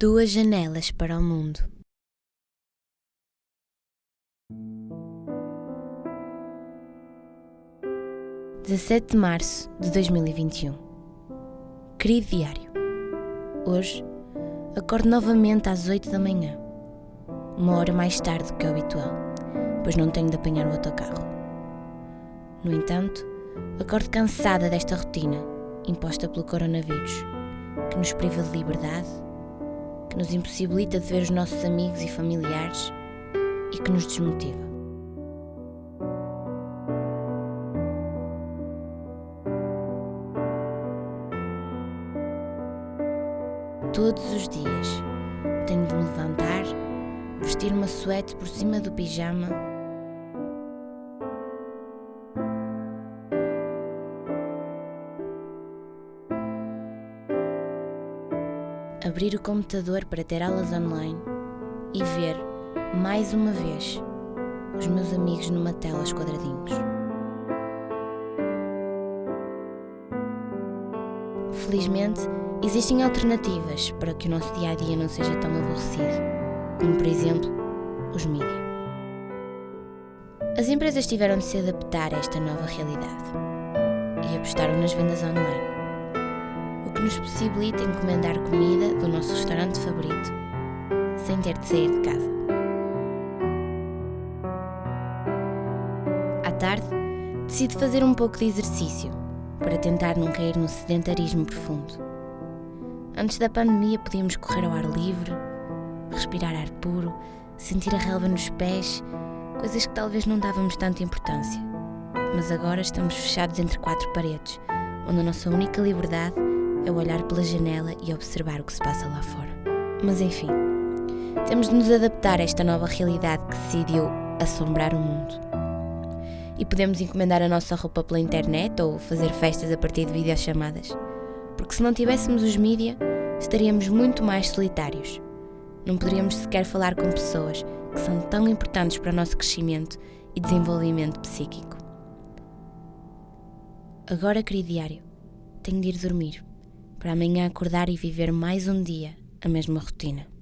Duas janelas para o mundo. Dezessete de março de 2021. Querido diário, hoje acordo novamente às oito da manhã, uma hora mais tarde do que o habitual, pois não tenho de apanhar o autocarro. No entanto, acordo cansada desta rotina imposta pelo coronavírus, que nos priva de liberdade, nos impossibilita de ver os nossos amigos e familiares e que nos desmotiva. Todos os dias tenho de me levantar, vestir uma suéte por cima do pijama abrir o computador para ter aulas online e ver, mais uma vez, os meus amigos numa tela aos quadradinhos. Felizmente, existem alternativas para que o nosso dia a dia não seja tão aborrecido, como por exemplo os mídias. As empresas tiveram de se adaptar a esta nova realidade e apostaram nas vendas online nos possibilita encomendar comida do nosso restaurante favorito sem ter de sair de casa. À tarde, decido fazer um pouco de exercício para tentar não cair no sedentarismo profundo. Antes da pandemia, podíamos correr ao ar livre, respirar ar puro, sentir a relva nos pés, coisas que talvez não dávamos tanta importância. Mas agora estamos fechados entre quatro paredes, onde a nossa única liberdade é olhar pela janela e observar o que se passa lá fora. Mas enfim, temos de nos adaptar a esta nova realidade que decidiu assombrar o mundo. E podemos encomendar a nossa roupa pela internet ou fazer festas a partir de videochamadas. Porque se não tivéssemos os mídia, estaríamos muito mais solitários. Não poderíamos sequer falar com pessoas que são tão importantes para o nosso crescimento e desenvolvimento psíquico. Agora, querido diário, tenho de ir dormir para amanhã acordar e viver mais um dia a mesma rotina.